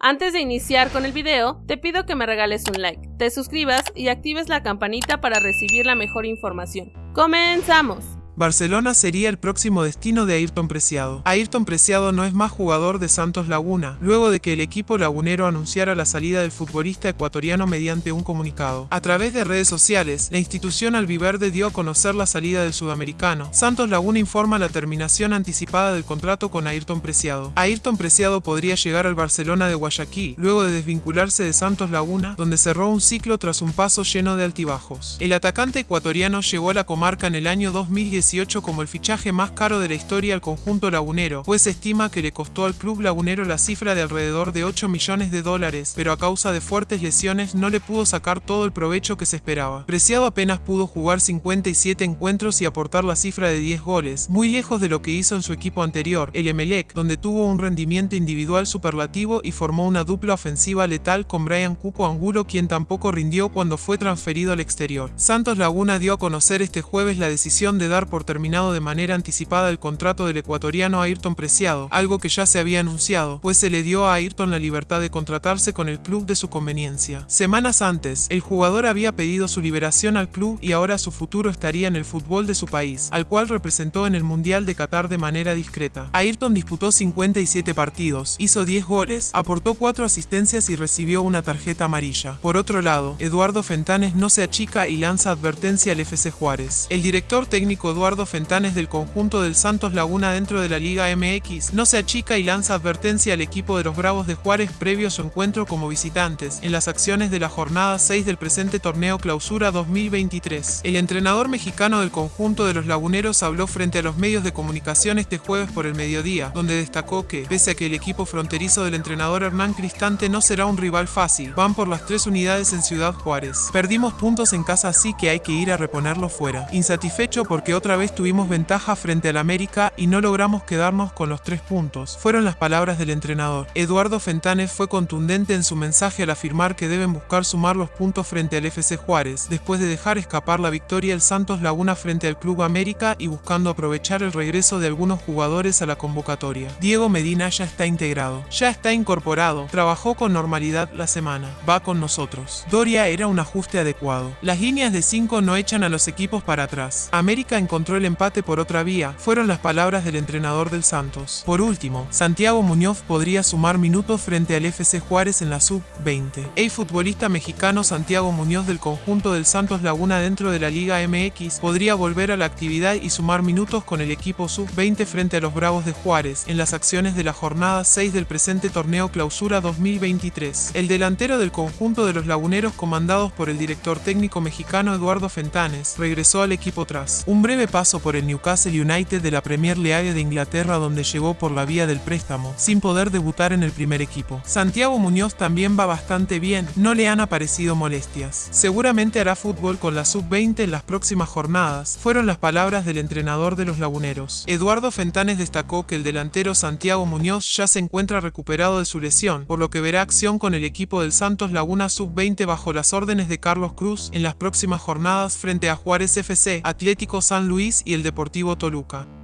Antes de iniciar con el video, te pido que me regales un like, te suscribas y actives la campanita para recibir la mejor información. ¡Comenzamos! Barcelona sería el próximo destino de Ayrton Preciado. Ayrton Preciado no es más jugador de Santos Laguna, luego de que el equipo lagunero anunciara la salida del futbolista ecuatoriano mediante un comunicado. A través de redes sociales, la institución albiverde dio a conocer la salida del sudamericano. Santos Laguna informa la terminación anticipada del contrato con Ayrton Preciado. Ayrton Preciado podría llegar al Barcelona de Guayaquil, luego de desvincularse de Santos Laguna, donde cerró un ciclo tras un paso lleno de altibajos. El atacante ecuatoriano llegó a la comarca en el año 2010 como el fichaje más caro de la historia al conjunto lagunero, pues se estima que le costó al club lagunero la cifra de alrededor de 8 millones de dólares, pero a causa de fuertes lesiones no le pudo sacar todo el provecho que se esperaba. Preciado apenas pudo jugar 57 encuentros y aportar la cifra de 10 goles, muy lejos de lo que hizo en su equipo anterior, el Emelec, donde tuvo un rendimiento individual superlativo y formó una dupla ofensiva letal con Brian Cupo Angulo quien tampoco rindió cuando fue transferido al exterior. Santos Laguna dio a conocer este jueves la decisión de dar por terminado de manera anticipada el contrato del ecuatoriano Ayrton Preciado, algo que ya se había anunciado, pues se le dio a Ayrton la libertad de contratarse con el club de su conveniencia. Semanas antes, el jugador había pedido su liberación al club y ahora su futuro estaría en el fútbol de su país, al cual representó en el Mundial de Qatar de manera discreta. Ayrton disputó 57 partidos, hizo 10 goles, aportó 4 asistencias y recibió una tarjeta amarilla. Por otro lado, Eduardo Fentanes no se achica y lanza advertencia al FC Juárez. El director técnico Eduardo Eduardo Fentanes del conjunto del Santos Laguna dentro de la Liga MX, no se achica y lanza advertencia al equipo de los Bravos de Juárez previo a su encuentro como visitantes en las acciones de la jornada 6 del presente torneo Clausura 2023. El entrenador mexicano del conjunto de los laguneros habló frente a los medios de comunicación este jueves por el mediodía, donde destacó que, pese a que el equipo fronterizo del entrenador Hernán Cristante no será un rival fácil, van por las tres unidades en Ciudad Juárez. Perdimos puntos en casa así que hay que ir a reponerlo fuera. Insatisfecho porque otra vez tuvimos ventaja frente al América y no logramos quedarnos con los tres puntos, fueron las palabras del entrenador. Eduardo Fentanes fue contundente en su mensaje al afirmar que deben buscar sumar los puntos frente al FC Juárez, después de dejar escapar la victoria el Santos Laguna frente al Club América y buscando aprovechar el regreso de algunos jugadores a la convocatoria. Diego Medina ya está integrado, ya está incorporado, trabajó con normalidad la semana, va con nosotros. Doria era un ajuste adecuado. Las líneas de 5 no echan a los equipos para atrás. América encontró el empate por otra vía, fueron las palabras del entrenador del Santos. Por último, Santiago Muñoz podría sumar minutos frente al FC Juárez en la Sub-20. El futbolista mexicano Santiago Muñoz del conjunto del Santos Laguna dentro de la Liga MX podría volver a la actividad y sumar minutos con el equipo Sub-20 frente a los Bravos de Juárez en las acciones de la jornada 6 del presente torneo Clausura 2023. El delantero del conjunto de los laguneros comandados por el director técnico mexicano Eduardo Fentanes regresó al equipo tras un breve paso por el Newcastle United de la Premier League de Inglaterra donde llegó por la vía del préstamo, sin poder debutar en el primer equipo. Santiago Muñoz también va bastante bien, no le han aparecido molestias. Seguramente hará fútbol con la sub-20 en las próximas jornadas, fueron las palabras del entrenador de los laguneros. Eduardo Fentanes destacó que el delantero Santiago Muñoz ya se encuentra recuperado de su lesión, por lo que verá acción con el equipo del Santos Laguna sub-20 bajo las órdenes de Carlos Cruz en las próximas jornadas frente a Juárez FC, Atlético San Luis y el Deportivo Toluca.